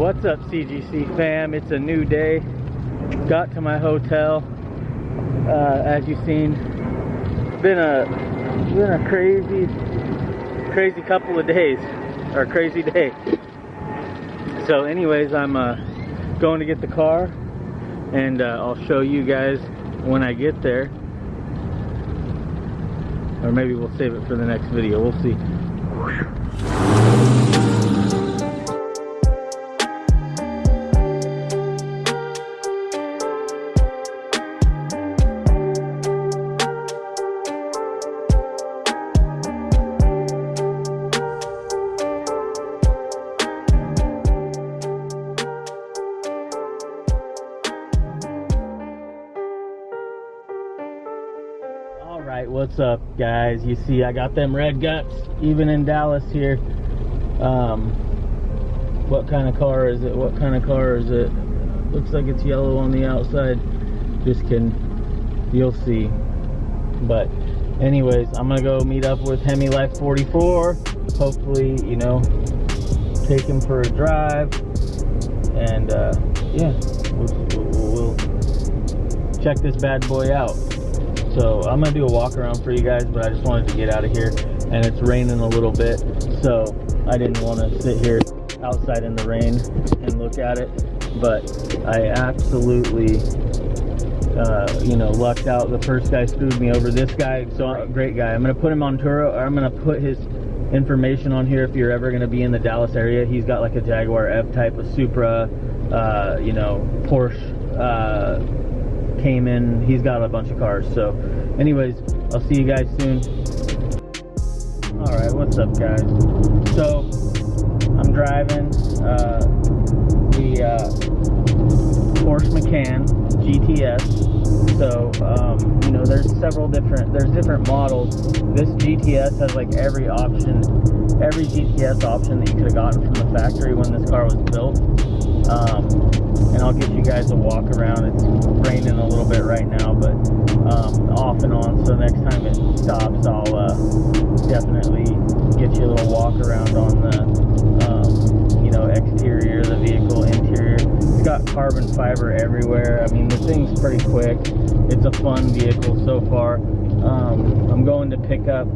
What's up, CGC fam? It's a new day. Got to my hotel. Uh, as you've seen, been a been a crazy, crazy couple of days, or crazy day. So, anyways, I'm uh, going to get the car, and uh, I'll show you guys when I get there. Or maybe we'll save it for the next video. We'll see. What's up, guys? You see, I got them red guts, even in Dallas here. Um, what kind of car is it? What kind of car is it? Looks like it's yellow on the outside. Just can You'll see. But, anyways, I'm gonna go meet up with Hemi Life 44. Hopefully, you know, take him for a drive, and uh, yeah, we'll, we'll, we'll check this bad boy out. So I'm gonna do a walk around for you guys, but I just wanted to get out of here and it's raining a little bit. So I didn't want to sit here outside in the rain and look at it. But I absolutely, uh, you know, lucked out. The first guy screwed me over. This guy, so great guy. I'm gonna put him on Turo. Or I'm gonna put his information on here if you're ever gonna be in the Dallas area. He's got like a Jaguar F-Type, a Supra, uh, you know, Porsche. Uh, Cayman. He's got a bunch of cars. So, anyways, I'll see you guys soon. All right, what's up, guys? So, I'm driving uh, the uh, Porsche Macan GTS. So, um, you know, there's several different, there's different models. This GTS has like every option, every GTS option that you could have gotten from the factory when this car was built. Um, and I'll get you guys a walk around. It's raining a little bit right now, but um, off and on. So next time it stops, I'll uh, definitely get you a little walk around on the, um, you know, exterior, of the vehicle interior. It's got carbon fiber everywhere. I mean, the thing's pretty quick. It's a fun vehicle so far. Um, I'm going to pick up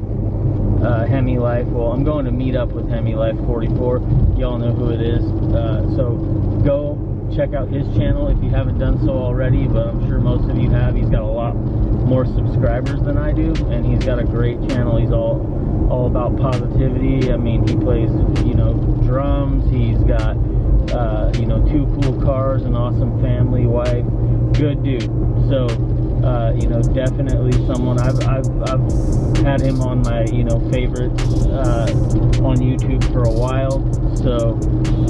uh, Hemi Life. Well, I'm going to meet up with Hemi Life 44. Y'all know who it is. Uh, so go check out his channel if you haven't done so already, but I'm sure most of you have. He's got a lot more subscribers than I do, and he's got a great channel. He's all all about positivity. I mean, he plays, you know, drums. He's got, uh, you know, two cool cars, an awesome family, wife. Good dude. So, uh, you know, definitely someone I've, I've, I've had him on my, you know, favorites uh, on YouTube for a while. So,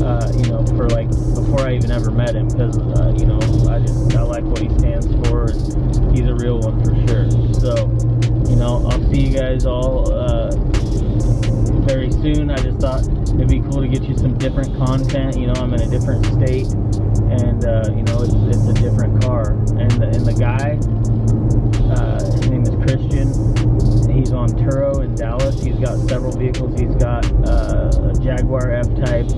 uh, you know, for like before I even ever met him, because uh, you know, I just I like what he stands for, and he's a real one for sure. So, you know, I'll see you guys all uh, very soon. I just thought it'd be cool to get you some different content. You know, I'm in a different state, and uh, you know, it's, it's a different car. And the, and the guy, uh, his name is Christian. He's on Turo in Dallas. He's got several vehicles. He's got uh, a Jaguar F-Type.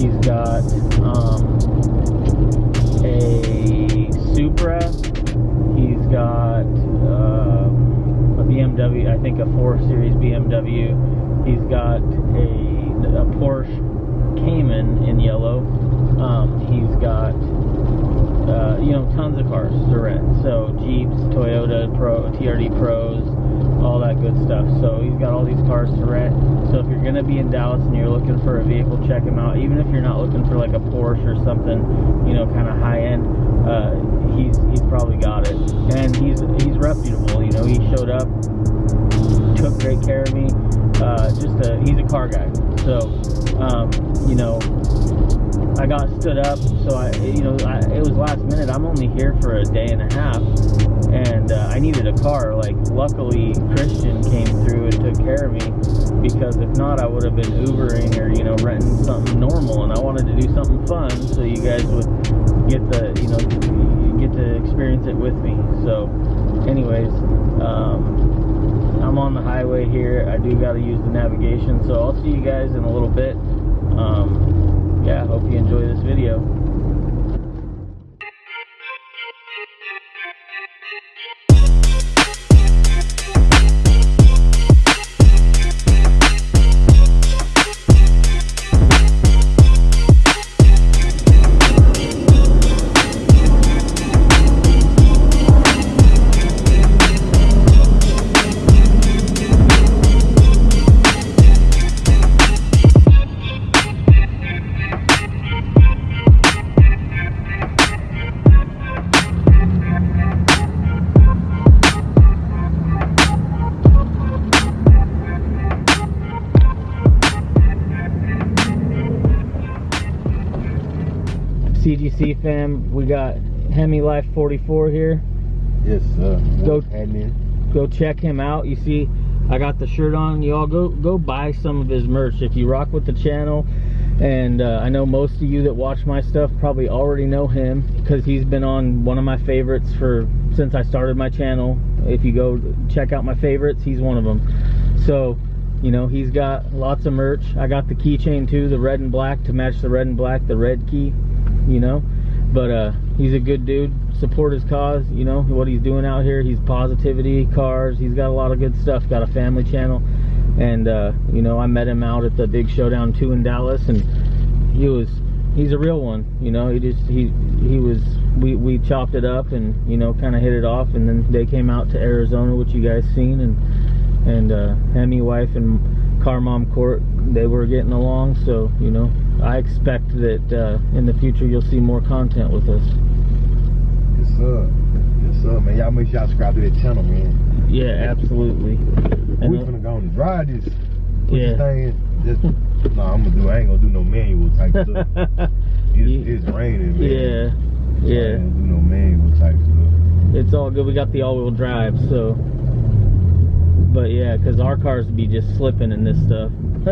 He's got um, a Supra. He's got um, a BMW. I think a 4 Series BMW. He's got a, a Porsche Cayman in yellow. Um, he's got uh, you know tons of cars to rent. So Jeeps, Toyota Pro, TRD Pros, all that good stuff. So he's got all these cars to rent. So if you're gonna be in Dallas and you're looking for a vehicle, check him out. Even if you're not looking for like a Porsche or something, you know, kind of high end, uh, he's he's probably got it. And he's he's reputable. You know, he showed up, took great care of me. Uh, just a he's a car guy. So um, you know, I got stood up, so I, you know, I, it was last minute. I'm only here for a day and a half, and uh, I needed a car. Like, luckily, Christian came through and took care of me, because if not, I would have been Ubering or you know renting something normal. And I wanted to do something fun, so you guys would get the, you know, get to experience it with me. So, anyways, um, I'm on the highway here. I do got to use the navigation, so I'll see you guys in a little bit. Um, yeah, hope you enjoy this video. CGC fam, we got Hemi Life 44 here. Yes, sir. Go- admin. Go check him out. You see, I got the shirt on. Y'all go go buy some of his merch if you rock with the channel. And uh, I know most of you that watch my stuff probably already know him because he's been on one of my favorites for since I started my channel. If you go check out my favorites, he's one of them. So, you know, he's got lots of merch. I got the keychain too, the red and black to match the red and black, the red key, you know. But uh, he's a good dude. Support his cause, you know, what he's doing out here. He's positivity, cars. He's got a lot of good stuff. Got a family channel. And, uh, you know, I met him out at the Big Showdown 2 in Dallas. And he was, he's a real one. You know, he just, he, he was, we, we chopped it up and, you know, kind of hit it off. And then they came out to Arizona, which you guys seen. And, and uh, Hemi wife and car mom court, they were getting along. So, you know, I expect that uh, in the future you'll see more content with us. Yes, sir. Yes, sir, man. Y'all make sure y'all subscribe to that channel, man. Yeah, absolutely. And we the- finna go and drive this. Put Yeah. thing. Just, no, I'm gonna do. I ain't gonna do no manual type stuff. It's, it's raining, man. yeah, So yeah. do no manual type stuff. It's all good. We got the all-wheel drive, so. But yeah, because our cars would be just slipping in this stuff.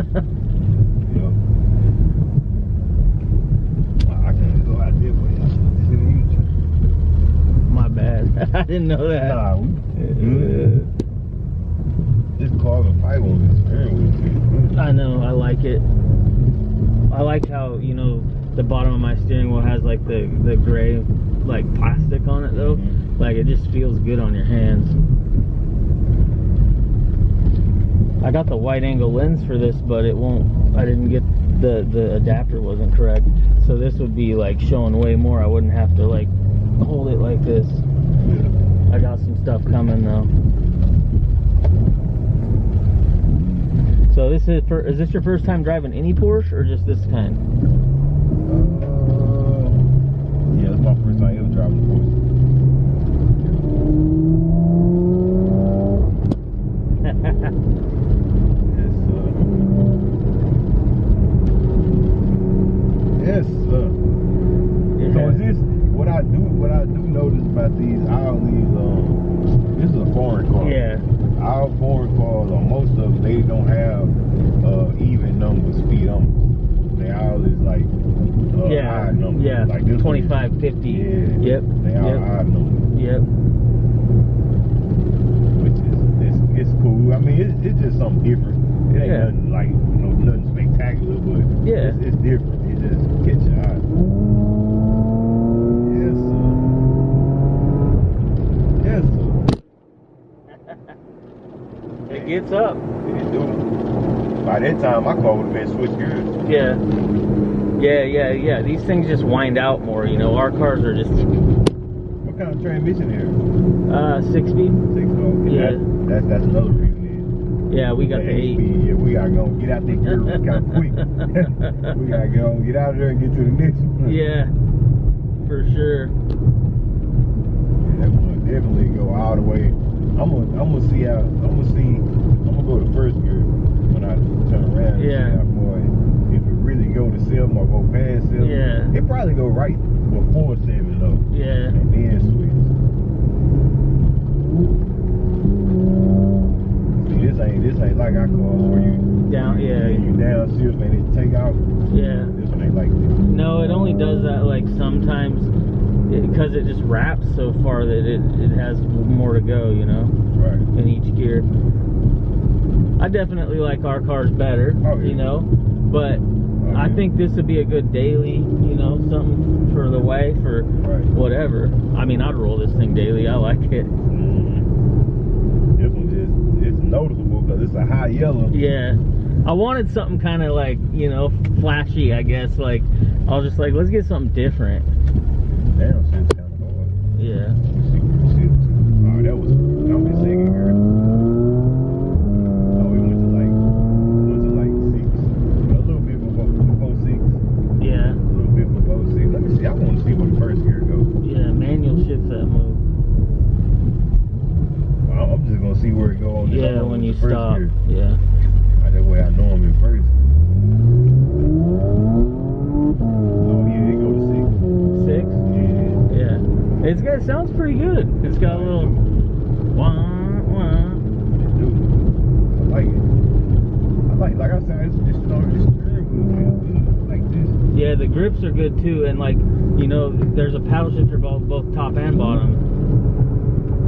I can't go out there, but y'all should sit in YouTube. My bad. I didn't know that. Nah, we good. This carbon fiber on this steering wheel feels good. I know. I like it. I like how you know the bottom of my steering wheel has like the the gray like plastic on it though. Mhm. Like it just feels good on your hands. I got the wide angle lens for this, but it won't. I didn't get the the adapter wasn't correct. So this would be like showing way more. I wouldn't have to like hold it like this. I got some stuff coming though. So this is for, is this your first time driving any Porsche or just this kind? Uh, yeah, that's my first time ever driving a Porsche. Yes, sir. Yes, sir. So is this what I do? What I do notice about these all these um, this is a foreign car. Yeah. Our foreign cars, or most of them, they don't have uh, even numbers, speed numbers. They all is like uh, Yeah. odd Like this 25, 50. Yeah. Yep. They are Yep. numbers, Yep. which is it's, it's cool. I mean, it's, it's just something different. It ain't Yeah. nothing like you know nothing spectacular, but Yeah. it's, it's different. It just catch your eye. Yes, sir. Yes, sir. It gets up. It do. By that time, my car would have been switched gears. Yeah. Yeah, yeah, yeah. These things just wind out more, you know. Our cars are just What kind of transmission here? uh six speed. Six oh, Yeah. That's, that's that's another reason. Yeah, we got the eight. speed. Yeah, we gotta go get out there gear kind of quick. we gotta go get out of there and get to the next one. Yeah. For sure. Yeah, that one definitely go all the way. I'm gonna I'm gonna see how I'm gonna see I'm gonna go to first gear when I turn around. Yeah. See how far it, if it really go to seven or go past seven. Yeah. It probably go right before seven though. Yeah. and then switch. See, this ain't this ain't like our cars where you Down yeah. you down shift and it take out. Yeah. This one ain't like this. No, it only does that like sometimes because it, just wraps so far that it, it has more to go, you know, Right. in each gear. I definitely like our cars better, Oh, yeah. you know, but I think this would be a good daily, you know, something for the way for Right. whatever. I mean, I'd roll this thing daily. I like it. Mhm. This one just it's noticeable because it's a high yellow. Yeah. I wanted something kind of like, you know, flashy, I guess. Like, I was just like, let's get something different. Damn, shit's kind of hard. Yeah. Let me see where this is. Oh, that was I'm just second here. Oh, we went to like went to like six, a little bit before, before six. Yeah. A little bit below six. Let me see. I want to see where the first gear goes. Yeah. Manual shifts that move. I'm just gonna see where it on. this Yeah, on when you stop. gear. Yeah. Right, that way I know I'm in first. Oh yeah, it go to six. It's got it sounds pretty good. It's got a little wah wah. Do. I like it. I like, like I said, it's, it's steering wheel. Like this. Yeah, the grips are good too, and like you know, there's a paddle shifter both both top and bottom.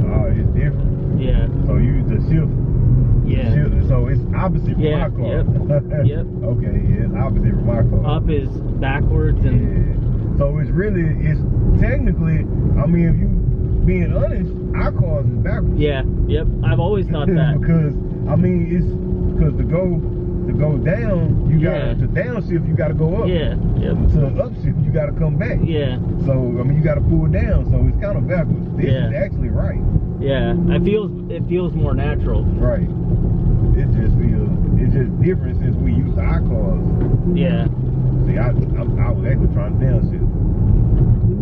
Oh, it's different. Yeah, So you use the shift. Yeah. so it's opposite from Yeah, my car. yep, yep. Okay, yeah, it's opposite from my car. Up is backwards and Yeah. So it's really it's technically. I mean, if you being honest, our cars is backwards. yeah, yep. I've always thought that. because I mean, it's because to go to go down, you Yeah. got to downshift, you got to go up. Yeah, yep. To upshift, you got to come back. Yeah, So I mean, you got to pull down. So it's kind of backwards. This Yeah. is actually right. yeah. It feels it feels more natural. Right. It just feels it's just different since we used our cars. Yeah. See, I I, I was actually trying to downshift.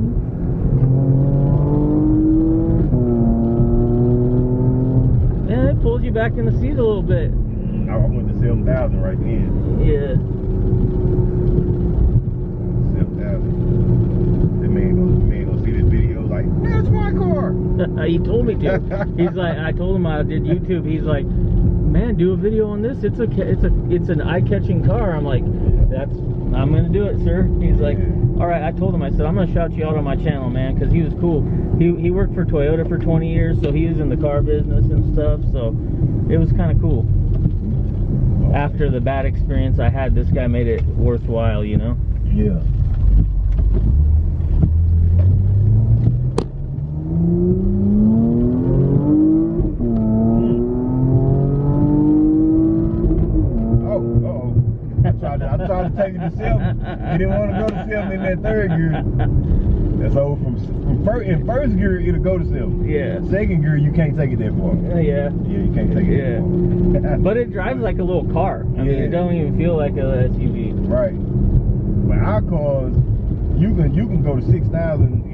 Yeah, it pulls you back in the seat a little bit. I, went to seven thousand right then. Yeah. Seven thousand. The man gonna, the man gonna see this video like, man, it's my car. he told me to. He's like, I told him I did YouTube. He's like, man, do a video on this. It's a, it's a, it's an eye-catching car. I'm like, that's, I'm gonna do it, sir. He's like, all right. I told him, I said, I'm gonna shout you out on my channel, man, because he was cool. He he worked for Toyota for 20 years, so he was in the car business and stuff. So it was kind of cool. After the bad experience I had, this guy made it worthwhile, you know. Yeah. Oh, uh-oh. I tried to, I tried to take it to seven. He didn't want to go to seven in that third gear. That's over from, from first, in first gear, it'll go to seven. Yeah. Second gear, you can't take it that far. Uh, yeah. Yeah, you can't take it Yeah. that far. But it drives like a little car. I mean, Yeah. it don't even feel like a SUV. Right. But our cars, you can you can go to six thousand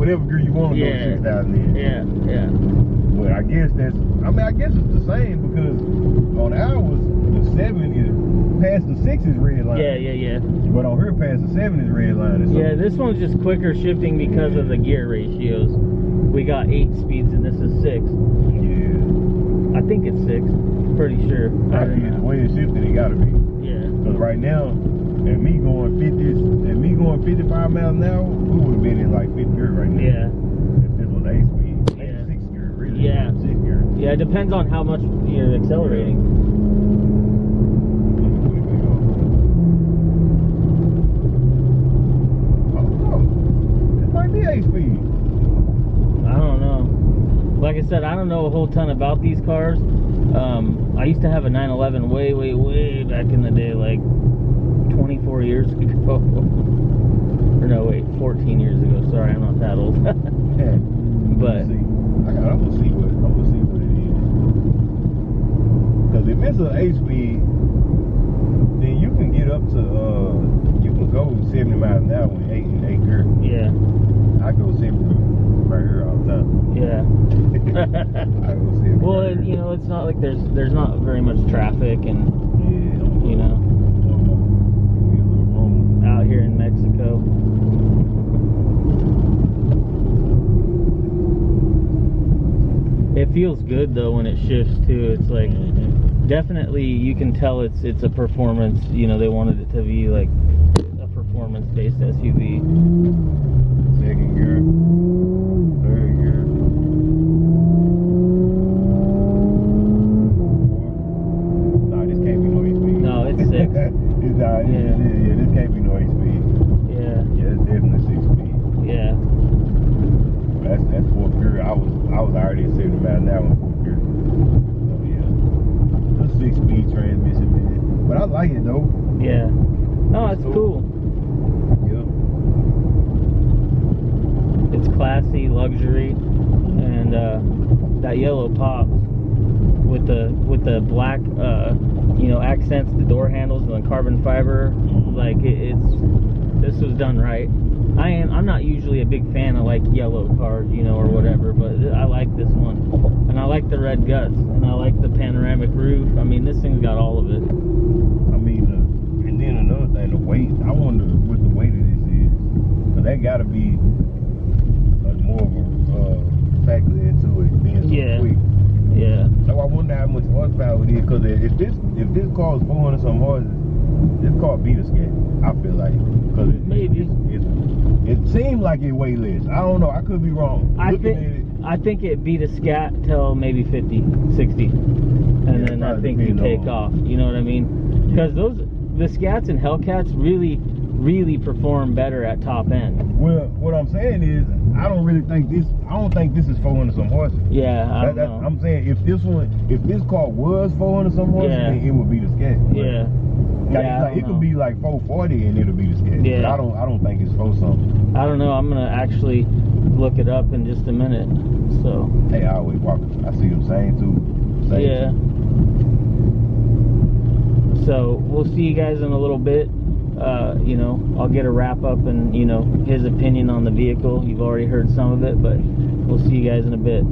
whatever gear you want to go Yeah. to six thousand in. Yeah, yeah. But I guess that's I mean I guess it's the same because on ours the seven is past the six is red line. Yeah, yeah, yeah. But on her past the seven is red line. Yeah, this one's just quicker shifting because of the gear ratios. We got eight speeds and this is six. Yeah. I think it's six. Pretty sure. I I mean, the way it's shifted, it gotta be. Yeah. Because right now, at me going 50, and me going 55 miles an hour, we would have been in like fifth gear right now. Yeah. If this was eight speed, Yeah. sixth gear, really. Yeah. Sixth gear. Yeah, it depends on how much you're accelerating. Oh, it might be eight speed. I don't know. Like I said, I don't know a whole ton about these cars. Um, I used to have a 911 way, way, way back in the day, like 24 years ago. or no, wait, 14 years ago. Sorry, I'm not that old. Yeah. but see, I got. I'm gonna see what. I'm gonna see what it is. Because if it's an eight speed, then you can get up to. uh You can go 70 miles an hour with eight and eight gear. yeah, I go 70 right here all the time. yeah. I go 70. well, right it, here. you know, it's not like there's there's not very much traffic and Yeah. you know Give me a little room. out here in Mexico. It feels good though when it shifts too. It's like definitely you can tell it's it's a performance. You know, they wanted it to be like a performance based SUV. Second gear. Third gear. Fourth. This can't be no. No, it's six. it's not. Yeah. Yeah. Yeah, yeah, this can't be no eight speed. Yeah, Yeah, it's definitely six speed. yeah, That's that's fourth gear. I was I was already at 70 miles an hour in fourth gear. So yeah. A six speed transmission, man. But I like it though. yeah. No, it's Cool. cool. Yeah. It's classy, luxury, and uh, that yellow pops with the with the black, uh, you know, accents, the door handles, and the carbon fiber. Like it, it's was done right. I am I'm not usually a big fan of like yellow cars, you know, or whatever, but I like this one, and I like the red guts, and I like the panoramic roof. I mean, this thing's got all of it. I mean, uh, and then another thing, the weight. I wonder what the weight of this is. Cause that gotta be like more of a factor into it being so Yeah. quick. Yeah. So I wonder how much horsepower it is, because if this if this car is 400 some horses, this car beat a scat. I feel like because it, Maybe. it's, it's, it seemed like it less. I don't know. I could be wrong. I Looking think it, I think it beat a scat till maybe 50, 60. And Yeah, then I think you take off. You know what I mean? Because those the scats and Hellcats really really perform better at top end. well, what I'm saying is, I don't really think this. I don't think this is 400 some horses. Yeah, I That- don't that- know. I'm saying if this one, if this car was 400 some horses, Yeah. then it would be the scat. Yeah. Like, Yeah, like, it could be like 440 and it'll be the. But Yeah. I don't. I don't think it's 4 something. I don't know. I'm gonna actually look it up in just a minute. So Hey, I always walk. I see them saying too. Same yeah. So we'll see you guys in a little bit. Uh, you know, I'll get a wrap up and you know his opinion on the vehicle. You've already heard some of it, but we'll see you guys in a bit.